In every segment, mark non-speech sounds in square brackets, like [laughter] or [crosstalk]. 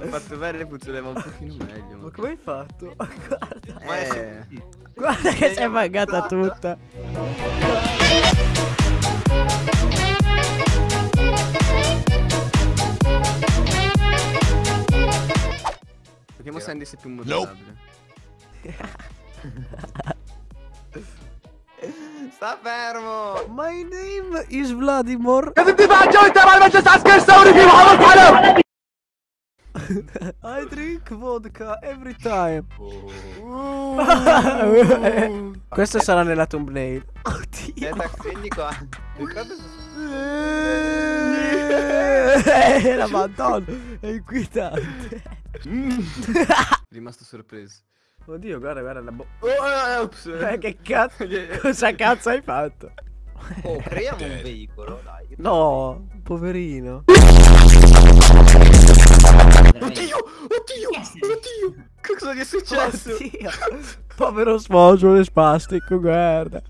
L'ho fatto bene funzionava un pochino [laughs] meglio. Ma come hai fatto? [laughs] Guarda. Eh, Guarda che si è pagata tutta. Sandy se più modellabile. [laughs] Sta fermo! My name is Vladimir. [laughs] I drink vodka every time. [laughs] Questo sarà nella thumbnail. Oddio. Aspetta, quindi qua. Eh, la madonna, è inquietante. [laughs] Rimasto sorpreso. Oddio, guarda, guarda la bo... Oh, eh. Eh, che cazzo? Cosa cazzo hai fatto? Oh, creiamo un veicolo, dai. No, poverino. Oddio, oddio, oddio. Cosa gli è successo? Oddio. [laughs] Povero sfogio spastico, guarda.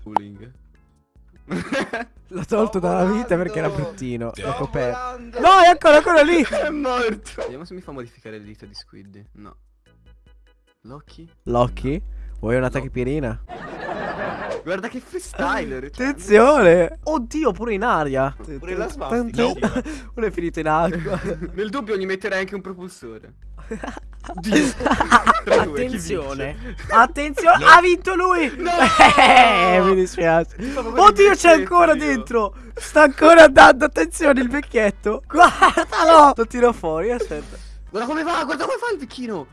[laughs] L'ho tolto Sto dalla vita volando. perché era bruttino. Coperto. volando. No, è ancora, ancora lì. [laughs] È morto. Vediamo se mi fa modificare il dito di Squiddy. No. Loki? Loki? Vuoi una tachipirina? Guarda che freestyler. cioè, Attenzione! Oddio, pure in aria. Pure la svastica. Uno [laughs] è finito in acqua. [laughs] Nel dubbio gli metterei anche un propulsore. [laughs] Dio. Tre, due, chi Attenzione. Attenzione. Ha vinto lui. No! Eh, mi dispiace. Oddio, c'è ancora dentro. Sta ancora andando. Attenzione, il vecchietto. Guardalo. Lo tiro fuori. Aspetta. Guarda come va, guarda come fa il vecchino.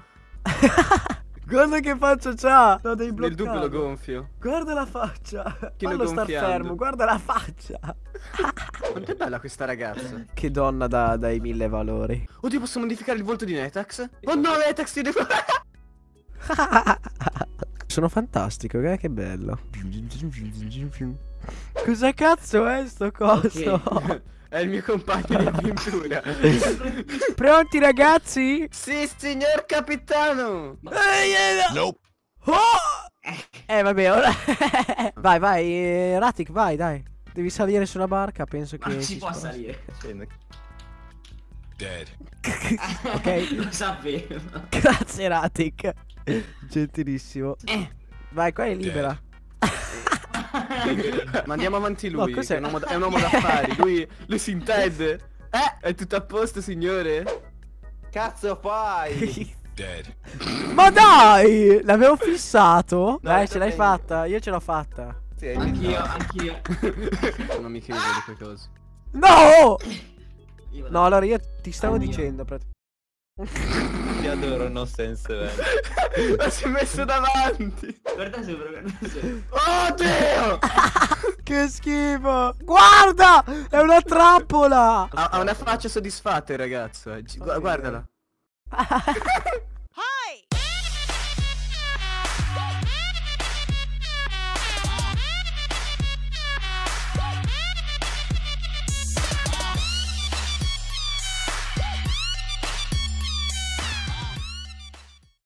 Guarda che faccia c'ha. Lo devi Nel dubbio lo gonfio. Guarda la faccia. Chi lo Fallo star fermo. Guarda la faccia. [laughs] Quanto è bella questa ragazza. Che donna da- dai mille valori. Oddio, posso modificare il volto di Netax? Oh no, Netax tiene... [laughs] Sono fantastico, guarda che bello. Cosa cazzo è sto coso? [laughs] È il mio compagno di avventura. [laughs] Pronti ragazzi? sì, signor capitano. Nope. Eh vabbè, ora [laughs] Vai, vai, eh, Ratik, vai, dai. Devi salire sulla barca, penso che Ma si si può sposta. Salire. [laughs] Ok. [laughs] Lo sapevo. Grazie Ratik. Gentilissimo. Vai, qua è libera. [laughs] Ma andiamo avanti lui. Che È un uomo, da- è un uomo d'affari. Lui, lui si intende. Eh, è tutto a posto, signore? Cazzo fai? Ma dai! L'avevo fissato. Dai, Dai, ce l'hai fatta. Io ce l'ho fatta. Sì, Anch'io, anch'io. Non mi credo di quelle cose. No! No, allora io ti stavo dicendo. prati- [laughs] Ti adoro, no sense, vero? [laughs] Ma si è messo davanti. Guarda sopra, guarda sopra. Oddio! Che schifo! Guarda! È una trappola! Ha, ha una faccia soddisfatta il ragazzo. gu- Guardala. [laughs]